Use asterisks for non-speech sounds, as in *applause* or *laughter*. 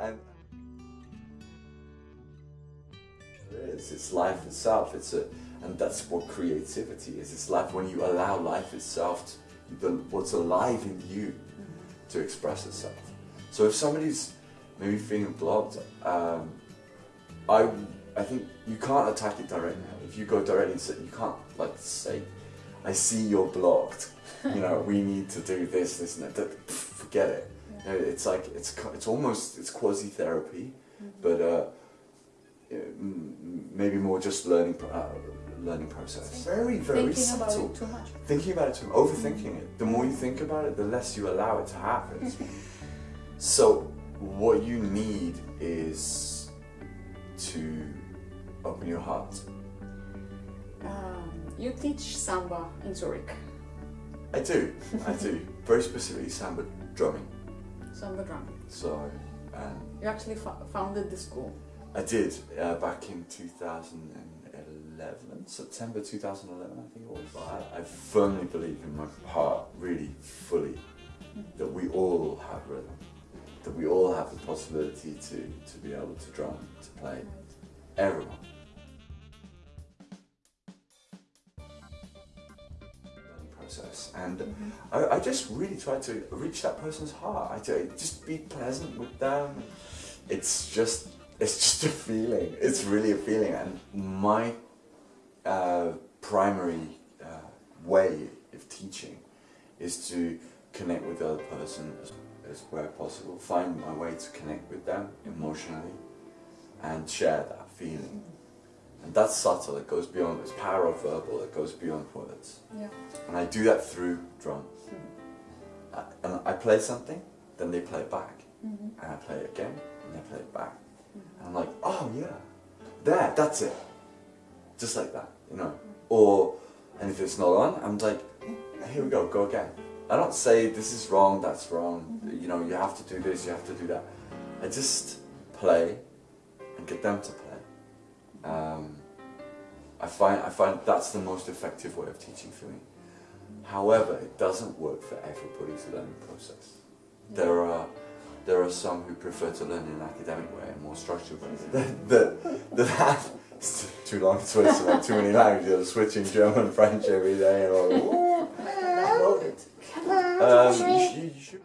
and it is. It's life itself. It's a, and that's what creativity is. It's life when you allow life itself, to, the, what's alive in you, to express itself. So if somebody's maybe feeling blocked, um, I I think you can't attack it directly. If you go directly, and say, you can't like say, "I see you're blocked." You know, we need to do this, this, and that forget it. You know, it's like it's it's almost it's quasi therapy, but uh, maybe more just learning uh, learning process. Very very Thinking about subtle. it too much. Thinking about it too, much. overthinking it. The more you think about it, the less you allow it to happen. *laughs* so what you need is to open your heart. Um, you teach samba in Zurich, I do, I do. *laughs* Very specifically samba drumming. Samba drumming. So, um, You actually fo- founded the school. I did uh, back in 2011, September 2011, I think it was. But I, I firmly believe in my heart, really fully, that we all have rhythm, that we all have the possibility to, to be able to drum, to play. Everyone. Process, and I, I just really try to reach that person's heart. I just be pleasant with them. It's just it's *laughs* just a feeling. It's really a feeling, and my uh, primary uh, way of teaching is to connect with the other person as, as where possible. Find my way to connect with them emotionally, and share that feeling. And that's subtle. It goes beyond. It's power of verbal. It goes beyond words. Yeah. And I do that through drums. I, hmm. and I play something, then they play it back. Mm-hmm. And I play it again, and they play it back. And I'm like, oh yeah, there, that's it. Just like that, you know. Hmm. Or, and if it's not on, I'm like, here we go, go again. I don't say this is wrong, that's wrong, mm-hmm. you know, you have to do this, you have to do that. I just play and get them to play. Um, find I find that's the most effective way of teaching for me. However, it doesn't work for everybody's learning process. There are there are some who prefer to learn in an academic way and more structured ways. that that, that it's *laughs* too long to switch like too many languages, switching German, French every day and all. *laughs* Um, you, sh- you